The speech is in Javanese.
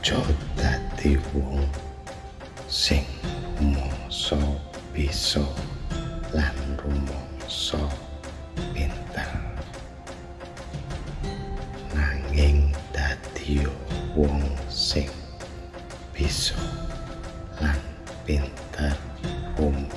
Aja dadi wong sing mongso bisa lan rumangsa pinter. Nanging dadi wong sing bisa lan pinter umum